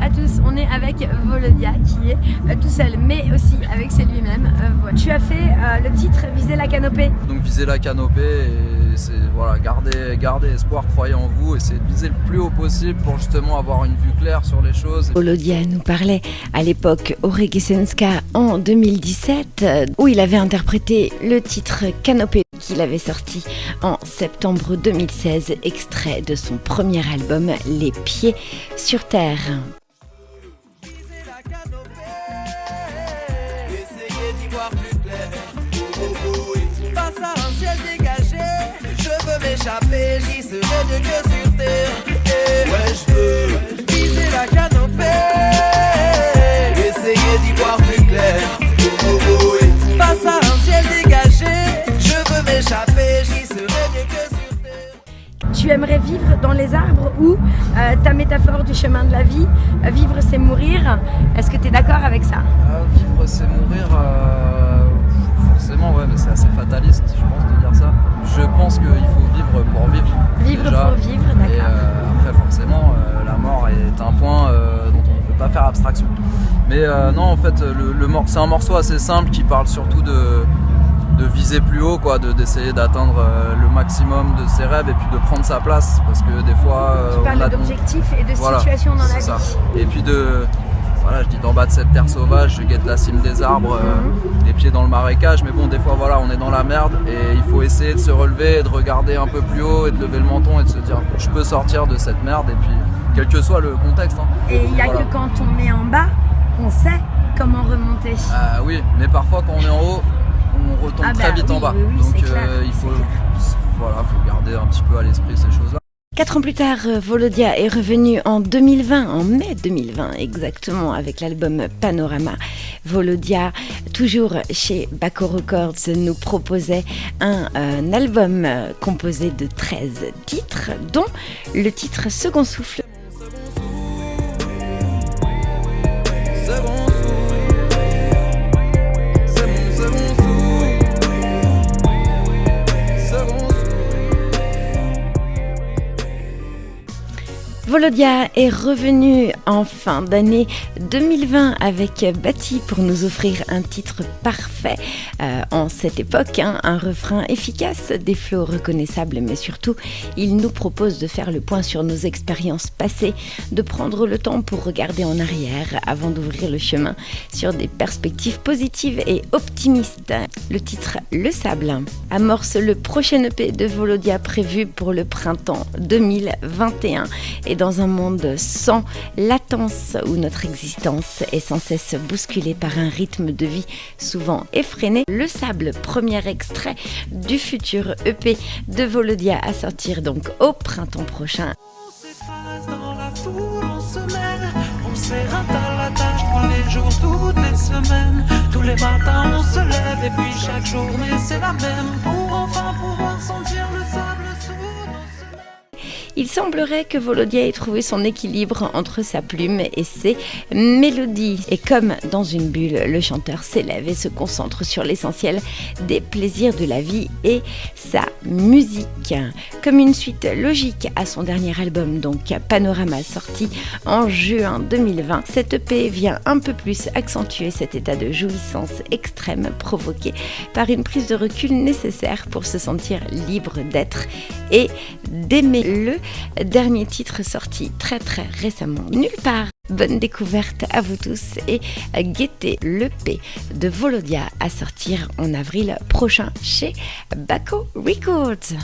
à tous, on est avec Volodia qui est euh, tout seul mais aussi avec c'est lui-même. Euh, voilà. Tu as fait euh, le titre Viser la canopée. Donc viser la canopée et c'est voilà, garder, garder espoir, croyez en vous, essayer de viser le plus haut possible pour justement avoir une vue claire sur les choses. Volodia nous parlait à l'époque au Regesenska en 2017 où il avait interprété le titre Canopée qu'il avait sorti en septembre 2016, extrait de son premier album Les Pieds sur Terre. Veux m'échapper, j'y serai mieux que sur terre. Eh, ouais, je veux viser la canopée, essayer d'y voir plus clair. Oh, oh, oh, oui. Face à un ciel dégagé, je veux m'échapper, j'y serai mieux que sur terre. Tu aimerais vivre dans les arbres ou euh, ta métaphore du chemin de la vie, euh, vivre c'est mourir. Est-ce que tu es d'accord avec ça? Euh, vivre c'est mourir, euh, forcément ouais mais c'est assez fataliste je pense de dire ça. Je pense qu'il faut vivre pour vivre. Vivre déjà. pour vivre, Et d'accord. euh, après forcément euh, la mort est un point euh, dont on ne peut pas faire abstraction. Mais non en fait le, c'est un morceau assez simple qui parle surtout de, de viser plus haut quoi, de- d'essayer d'atteindre le maximum de ses rêves et puis de prendre sa place parce que des fois Tu parles d'objectifs et de voilà, situations dans la vie. ça. Et puis de. Voilà, je dis d'en bas de cette terre sauvage, je guette la cime des arbres, euh, Mhm. les pieds dans le marécage, mais bon, des fois, voilà, on est dans la merde et il faut essayer de se relever, et de regarder un peu plus haut et de lever le menton et de se dire, je peux sortir de cette merde et puis, quel que soit le contexte. hein. Et il n'y a Voilà. que quand on est en bas qu'on sait comment remonter. Ah oui, mais parfois, quand on est en haut, on retombe Ah très bah vite en bas. oui, oui, Donc, clair, euh, il faut, voilà, faut garder un petit peu à l'esprit. Quatre ans plus tard, euh, Volodia est revenu en 2020, en mai 2020 exactement, avec l'album Panorama. Volodia, toujours chez Baco Records, nous proposait un, euh, album euh, composé de 13 titres, dont le titre Second Souffle. Volodia est revenu en fin d'année 2020 avec Bati pour nous offrir un titre parfait euh, en cette époque, hein, un refrain efficace, des flots reconnaissables, mais surtout il nous propose de faire le point sur nos expériences passées, de prendre le temps pour regarder en arrière avant d'ouvrir le chemin sur des perspectives positives et optimistes. Le titre Le Sable amorce le prochain EP de Volodia prévu pour le printemps 2021 et dans un monde sans latence où notre existence est sans cesse bousculée par un rythme de vie souvent effréné, Le Sable, premier extrait du futur EP de Volodia à sortir donc au printemps prochain. Il semblerait que Volodia ait trouvé son équilibre entre sa plume et ses mélodies. Et comme dans une bulle, le chanteur s'élève et se concentre sur l'essentiel des plaisirs de la vie et sa musique. Comme une suite logique à son dernier album, donc Panorama, sorti en juin 2020, cette EP vient un peu plus accentuer cet état de jouissance extrême provoqué par une prise de recul nécessaire pour se sentir libre d'être et d'aimer le dernier titre sorti très très récemment nulle part. Bonne découverte à vous tous et guettez le P de Volodia à sortir en avril prochain chez Baco Records.